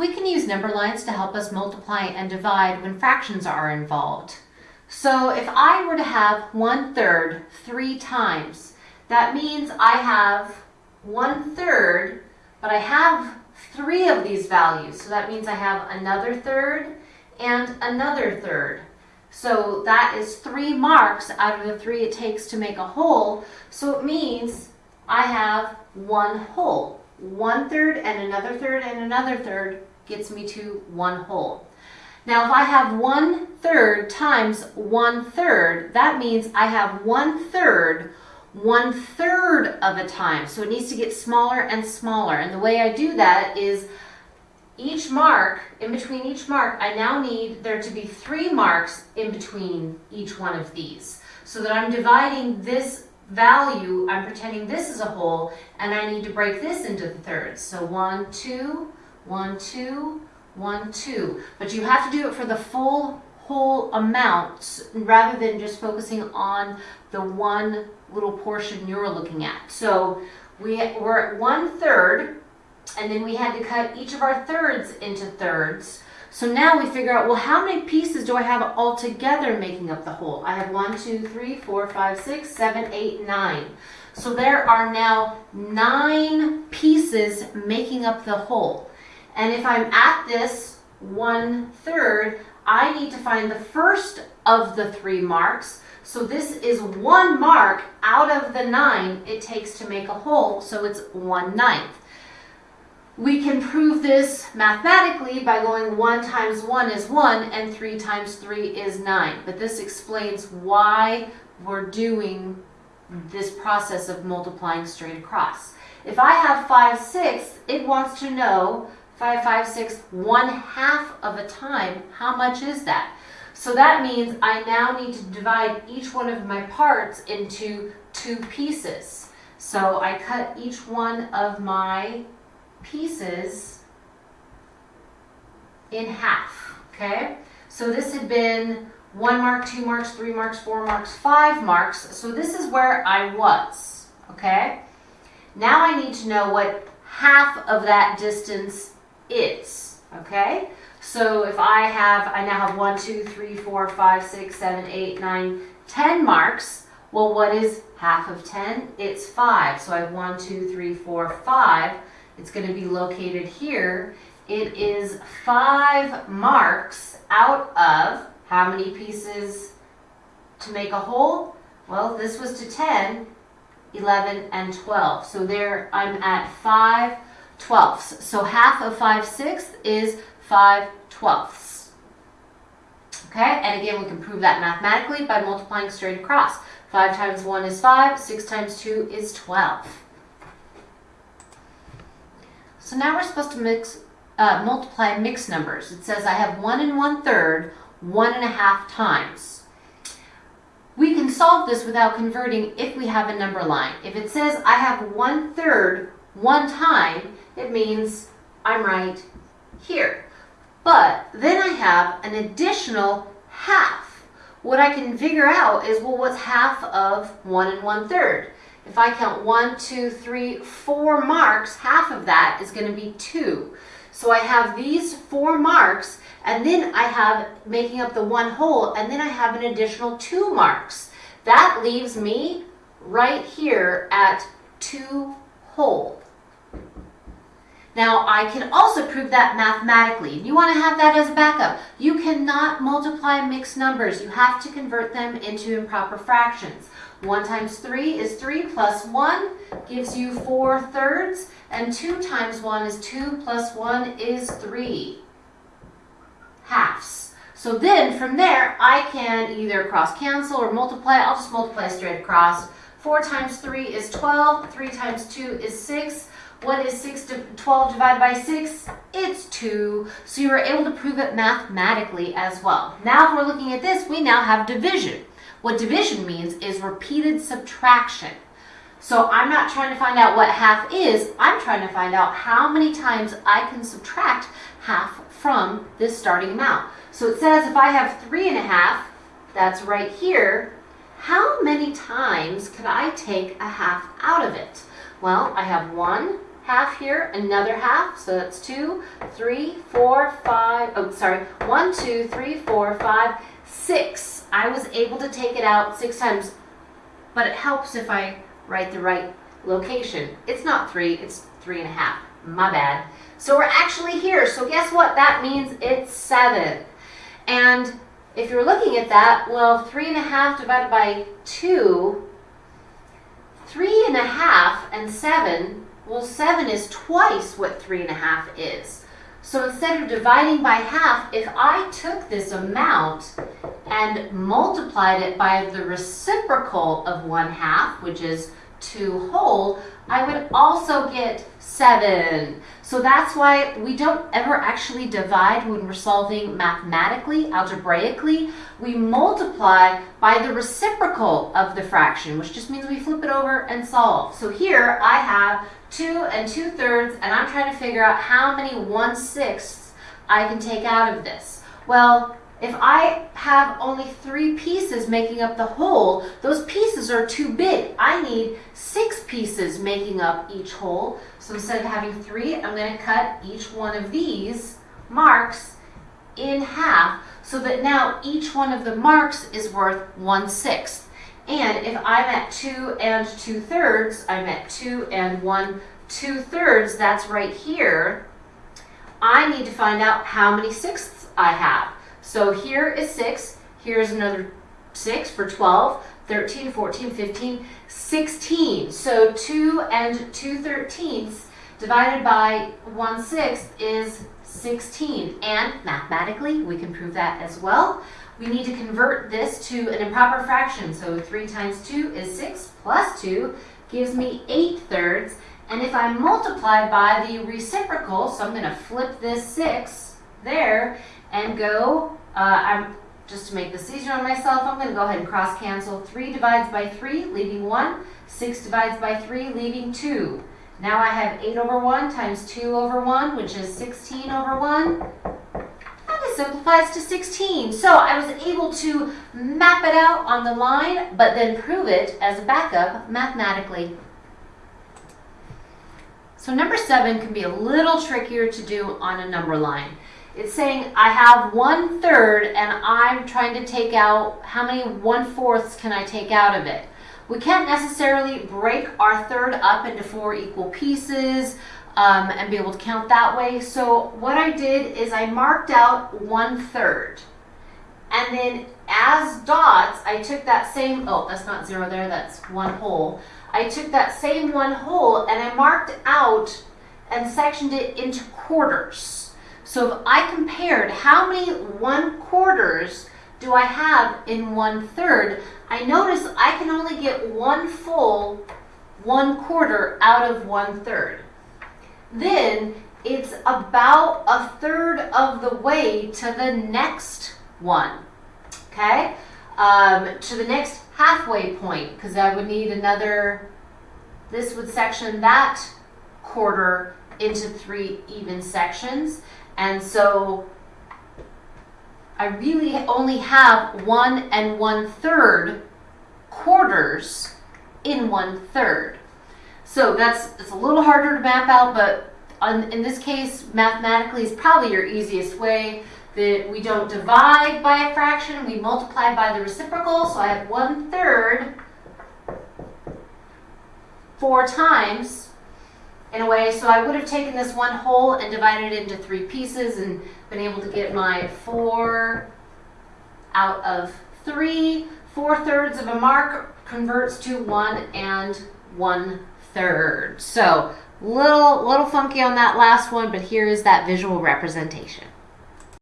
We can use number lines to help us multiply and divide when fractions are involved. So if I were to have one third three times, that means I have one third, but I have three of these values. So that means I have another third and another third. So that is three marks out of the three it takes to make a whole. So it means I have one whole. One third and another third and another third gets me to one whole. Now if I have one third times one third, that means I have one third one third of a time. So it needs to get smaller and smaller. And the way I do that is each mark, in between each mark, I now need there to be three marks in between each one of these. So that I'm dividing this value, I'm pretending this is a whole, and I need to break this into thirds. So one, two, one, two, one, two. But you have to do it for the full whole amount rather than just focusing on the one little portion you're looking at. So we, we're at one third, and then we had to cut each of our thirds into thirds. So now we figure out, well, how many pieces do I have all together making up the whole? I have one, two, three, four, five, six, seven, eight, nine. So there are now nine pieces making up the whole. And if I'm at this one third, I need to find the first of the three marks. So this is one mark out of the nine it takes to make a whole, so it's one ninth. We can prove this mathematically by going 1 times 1 is 1 and 3 times 3 is 9. But this explains why we're doing this process of multiplying straight across. If I have 5 sixths, it wants to know 5, 5, 6, 1 half of a time, how much is that? So that means I now need to divide each one of my parts into two pieces. So I cut each one of my pieces in half, okay? So this had been one mark, two marks, three marks, four marks, five marks. So this is where I was, okay? Now I need to know what half of that distance is, okay? So if I have, I now have one, two, three, four, five, six, seven, eight, nine, ten marks. Well, what is half of 10? It's 5. So I have one, two, three, four, five. It's going to be located here. It is 5 marks out of how many pieces to make a whole? Well, this was to 10, 11, and 12. So there I'm at 5 twelfths. So half of 5 sixths is 5 twelfths. Okay, and again, we can prove that mathematically by multiplying straight across. 5 times 1 is 5, 6 times 2 is 12. So now we're supposed to mix, uh, multiply mixed numbers. It says I have 1 and 1 third, 1 and a half times. We can solve this without converting if we have a number line. If it says I have 1 third one time, it means I'm right here. But then I have an additional half. What I can figure out is, well, what's half of 1 and 1 third? If I count one, two, three, four marks, half of that is going to be 2. So I have these four marks, and then I have making up the one whole, and then I have an additional 2 marks. That leaves me right here at 2 Now, I can also prove that mathematically. You want to have that as a backup. You cannot multiply mixed numbers. You have to convert them into improper fractions. 1 times 3 is 3 plus 1 gives you 4 thirds. And 2 times 1 is 2 plus 1 is 3 halves. So then from there, I can either cross cancel or multiply. I'll just multiply straight across. 4 times 3 is 12. 3 times 2 is 6. What is 6 to 12 divided by 6? It's 2. So you were able to prove it mathematically as well. Now if we're looking at this, we now have division. What division means is repeated subtraction. So I'm not trying to find out what half is, I'm trying to find out how many times I can subtract half from this starting amount. So it says if I have three and a half, that's right here, how many times could I take a half out of it? Well, I have one, half here, another half, so that's two, three, four, five, oh, sorry, one, two, three, four, five, six. I was able to take it out six times, but it helps if I write the right location. It's not three, it's three and a half. My bad. So we're actually here. So guess what? That means it's seven. And if you're looking at that, well, three and a half divided by two, three and a half and seven, well, seven is twice what three and a half is. So instead of dividing by half, if I took this amount and multiplied it by the reciprocal of one half, which is 2 whole, I would also get 7. So that's why we don't ever actually divide when we're solving mathematically, algebraically. We multiply by the reciprocal of the fraction, which just means we flip it over and solve. So here I have 2 and 2 thirds, and I'm trying to figure out how many 1 sixths I can take out of this. Well, if I have only three pieces making up the whole, those pieces are too big. I need six pieces making up each whole. So instead of having three, I'm going to cut each one of these marks in half so that now each one of the marks is worth one sixth. And if I'm at two and two thirds, I'm at two and one two thirds, that's right here. I need to find out how many sixths I have. So here is 6. Here's another 6 for 12, 13, 14, 15, 16. So 2 and 2 thirteenths divided by 1 sixth is 16. And mathematically, we can prove that as well. We need to convert this to an improper fraction. So 3 times 2 is 6 plus 2 gives me 8 thirds. And if I multiply by the reciprocal, so I'm going to flip this 6 there, and go, uh, I'm just to make this easier on myself, I'm going to go ahead and cross cancel. 3 divides by 3, leaving 1. 6 divides by 3, leaving 2. Now I have 8 over 1 times 2 over 1, which is 16 over 1. And it simplifies to 16. So I was able to map it out on the line, but then prove it as a backup mathematically. So number 7 can be a little trickier to do on a number line. It's saying I have one third and I'm trying to take out, how many one fourths can I take out of it? We can't necessarily break our third up into four equal pieces um, and be able to count that way. So what I did is I marked out one third. And then as dots, I took that same, oh, that's not zero there, that's one whole. I took that same one whole and I marked out and sectioned it into quarters. So if I compared how many one quarters do I have in one third, I notice I can only get one full one quarter out of one third. Then it's about a third of the way to the next one, okay? Um, to the next halfway point, because I would need another, this would section that quarter into three even sections. And so I really only have one and one third quarters in one third. So that's it's a little harder to map out, but on, in this case, mathematically is probably your easiest way. That we don't divide by a fraction, we multiply by the reciprocal. So I have one third four times in a way. So I would have taken this one whole and divided it into three pieces and been able to get my four out of three. Four thirds of a mark converts to one and one third. So little, little funky on that last one, but here is that visual representation.